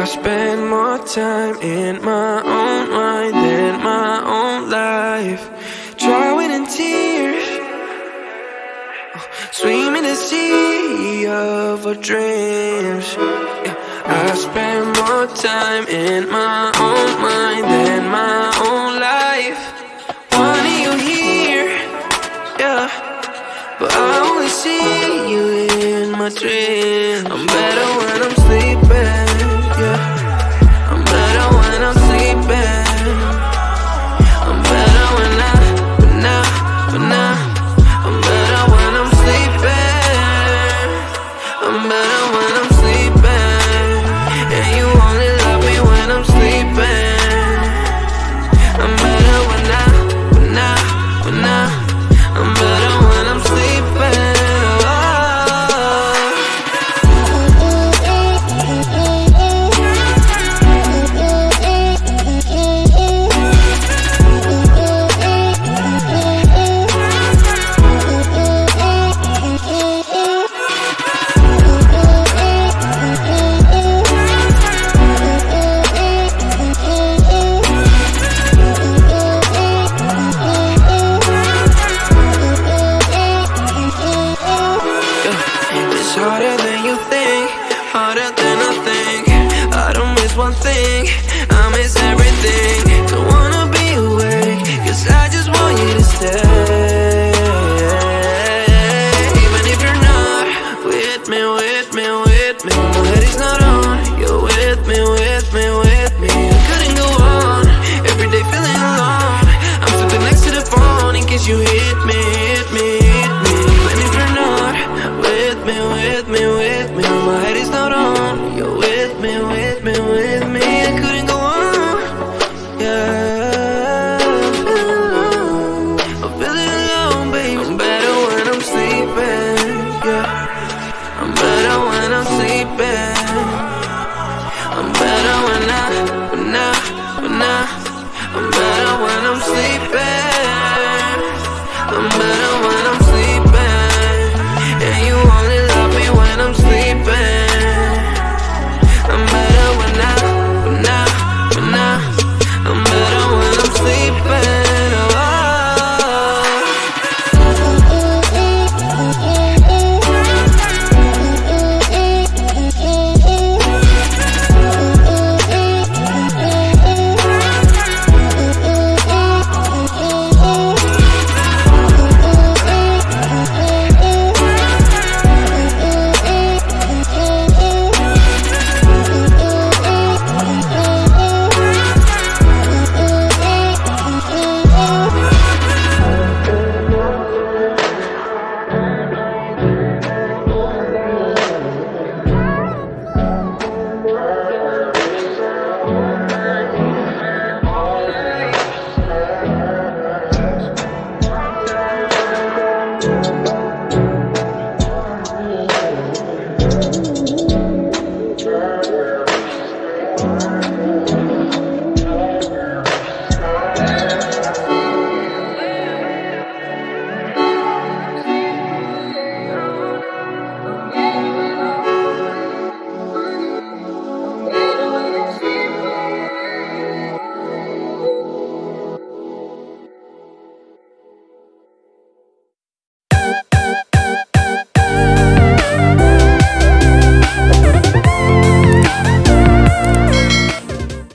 I spend more time in my own mind than my own life. Drowning in tears, oh, swimming in the sea of our dreams. I spend more time in my own mind than my own life. Wanting you here, yeah, but I only see you in my dreams. I'm better when I'm sleeping, when I'm sleeping. harder than you think, harder than I think. I don't miss one thing, I miss everything. Don't wanna be awake, cause I just want you to stay. Even if you're not with me, with me, with me my head is not on, you're with me, with me, with me. I couldn't go on, every day feeling alone. I'm sitting next to the phone in case you hear